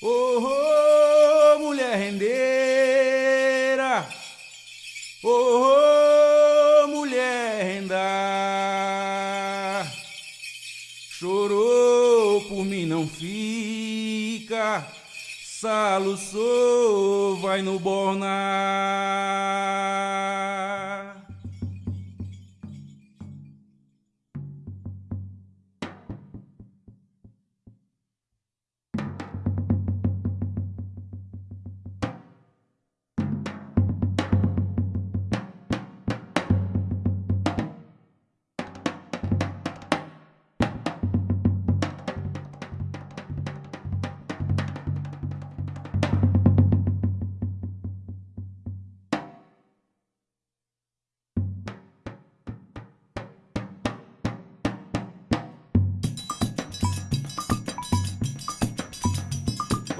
Oh, oh, mulher rendeira, oh, oh mulher renda, chorou por mim não fica, saluçou, vai no bornar.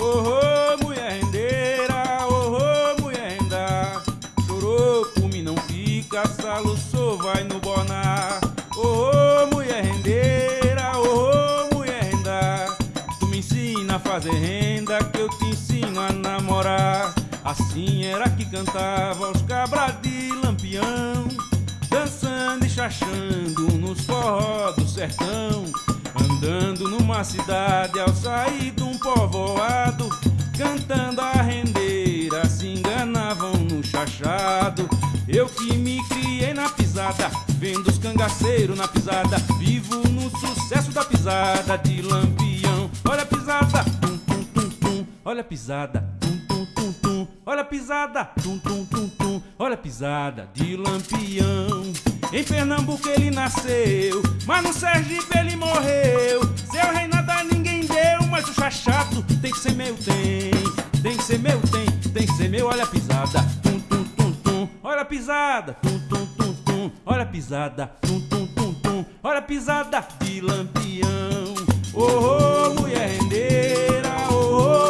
Oh, oh, mulher rendeira, oh, oh, mulher renda. Chorou por mim, não fica, saluçou, vai no bonar Oh, oh, mulher rendeira, oh, oh, mulher renda. Tu me ensina a fazer renda, que eu te ensino a namorar. Assim era que cantava os cabras de lampião Dançando e chachando nos forró do sertão Andando numa cidade ao sair de um povoado Cantando a rendeira, se enganavam no chachado. Eu que me criei na pisada, vendo os cangaceiros na pisada Vivo no sucesso da pisada de lampião. Olha a pisada, tum tum tum tum, olha a pisada, tum tum tum tum. Olha a pisada, tum tum tum tum, olha a pisada de lampião em Pernambuco ele nasceu, mas no Sergipe ele morreu. Seu reinado a ninguém deu, mas o chachado tem que ser meu, tem. Tem que ser meu, tem, tem que ser meu. Olha a pisada, tum tum tum tum. Olha a pisada, tum tum tum tum. Olha a pisada, tum tum tum tum. Olha a pisada de lampião. Oh, oh mulher rendeira, oh,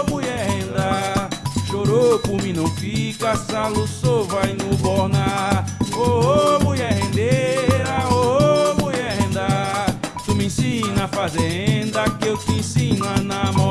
oh mulher renda. Chorou por mim, não fica, saluçou, vai no bornar. Oh, oh mulher rendeira, oh, oh mulher renda Tu me ensina a fazer renda que eu te ensino a namorar